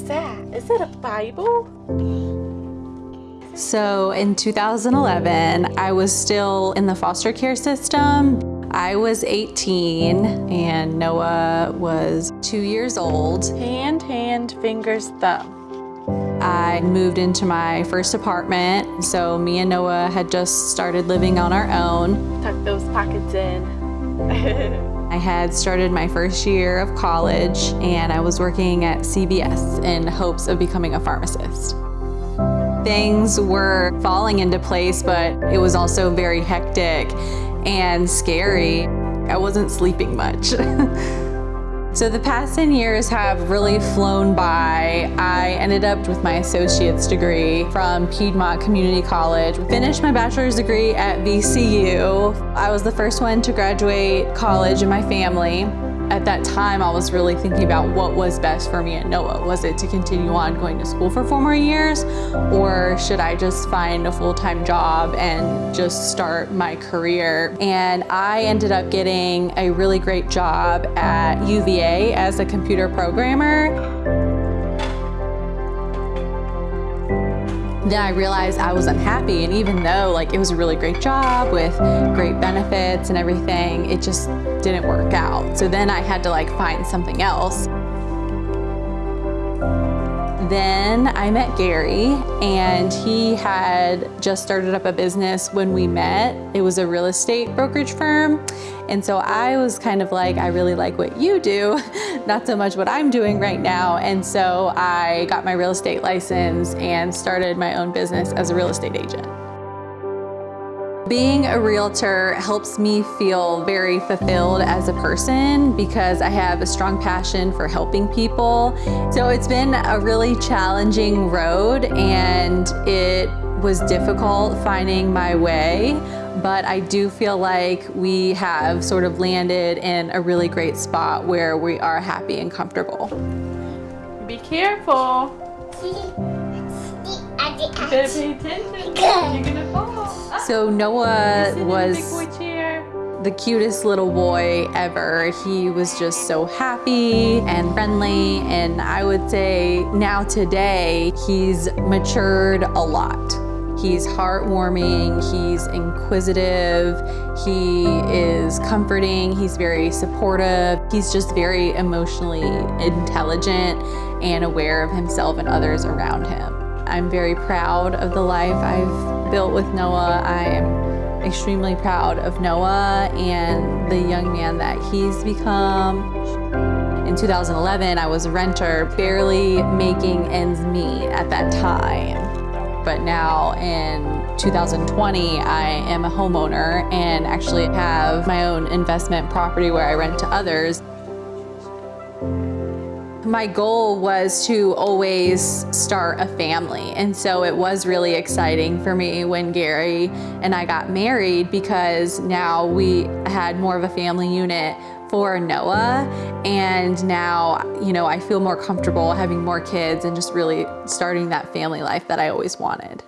Is it a Bible? So in 2011, I was still in the foster care system. I was 18 and Noah was two years old. Hand, hand, fingers, thumb. I moved into my first apartment, so me and Noah had just started living on our own. Tuck those pockets in. I had started my first year of college and I was working at CVS in hopes of becoming a pharmacist. Things were falling into place, but it was also very hectic and scary. I wasn't sleeping much. So the past 10 years have really flown by. I ended up with my associate's degree from Piedmont Community College. Finished my bachelor's degree at VCU. I was the first one to graduate college in my family. At that time, I was really thinking about what was best for me and Noah. Was it to continue on going to school for four more years, or should I just find a full-time job and just start my career? And I ended up getting a really great job at UVA as a computer programmer. Then I realized I was unhappy and even though like it was a really great job with great benefits and everything, it just didn't work out. So then I had to like find something else. Then I met Gary and he had just started up a business when we met. It was a real estate brokerage firm. And so I was kind of like, I really like what you do, not so much what I'm doing right now. And so I got my real estate license and started my own business as a real estate agent. Being a realtor helps me feel very fulfilled as a person because I have a strong passion for helping people. So it's been a really challenging road and it was difficult finding my way, but I do feel like we have sort of landed in a really great spot where we are happy and comfortable. Be careful. You better pay attention. You're gonna fall. So Noah was Big boy chair. the cutest little boy ever. He was just so happy and friendly and I would say now today he's matured a lot. He's heartwarming, he's inquisitive, he is comforting, he's very supportive, he's just very emotionally intelligent and aware of himself and others around him. I'm very proud of the life I've built with Noah. I am extremely proud of Noah and the young man that he's become. In 2011, I was a renter, barely making ends meet at that time. But now in 2020, I am a homeowner and actually have my own investment property where I rent to others. My goal was to always start a family. And so it was really exciting for me when Gary and I got married because now we had more of a family unit for Noah. And now, you know, I feel more comfortable having more kids and just really starting that family life that I always wanted.